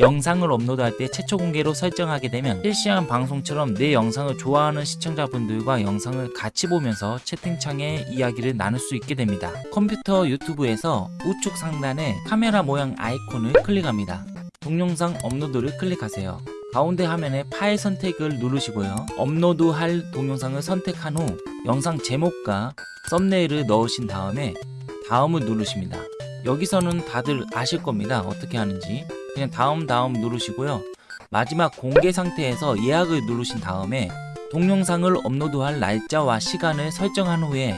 영상을 업로드할 때 최초 공개로 설정하게 되면 실시간 방송처럼 내 영상을 좋아하는 시청자분들과 영상을 같이 보면서 채팅창에 이야기를 나눌 수 있게 됩니다. 컴퓨터 유튜브에서 우측 상단에 카메라 모양 아이콘을 클릭합니다. 동영상 업로드를 클릭하세요. 가운데 화면에 파일 선택을 누르시고요. 업로드할 동영상을 선택한 후 영상 제목과 썸네일을 넣으신 다음에 다음을 누르십니다. 여기서는 다들 아실 겁니다. 어떻게 하는지. 그냥 다음 다음 누르시고요. 마지막 공개 상태에서 예약을 누르신 다음에 동영상을 업로드할 날짜와 시간을 설정한 후에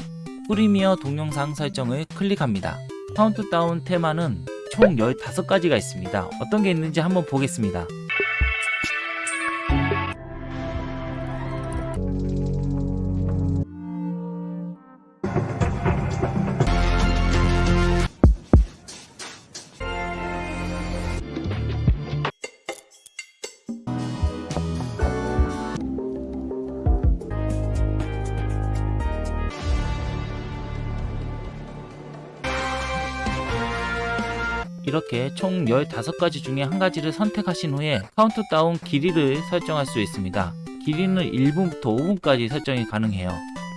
프리미어 동영상 설정을 클릭합니다. 카운트다운 테마는 총 15가지가 있습니다. 어떤 게 있는지 한번 보겠습니다. 이렇게 총 15가지 중에 한 가지를 선택하신 후에 카운트다운 길이를 설정할 수 있습니다. 길이는 1분부터 5분까지 설정이 가능해요.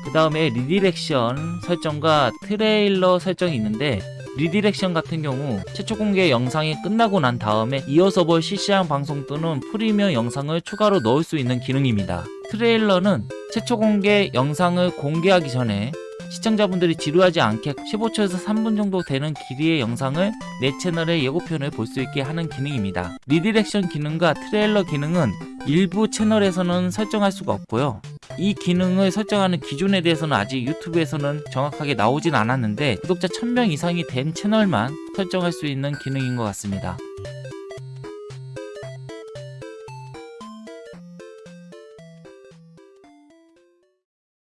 그 다음에 redirection 설정과 트레일러 설정이 있는데 redirection 같은 경우 최초 공개 영상이 끝나고 난 다음에 이어서 볼 실시간 방송 또는 프리미어 영상을 추가로 넣을 수 있는 기능입니다. 트레일러는 최초 공개 영상을 공개하기 전에 시청자분들이 지루하지 않게 15초에서 3분 정도 되는 길이의 영상을 내 채널의 예고편을 볼 수 있게 하는 기능입니다. 리디렉션 기능과 트레일러 기능은 일부 채널에서는 설정할 수가 없고요. 이 기능을 설정하는 기준에 대해서는 아직 유튜브에서는 정확하게 나오진 않았는데 구독자 1000명 이상이 된 채널만 설정할 수 있는 기능인 것 같습니다.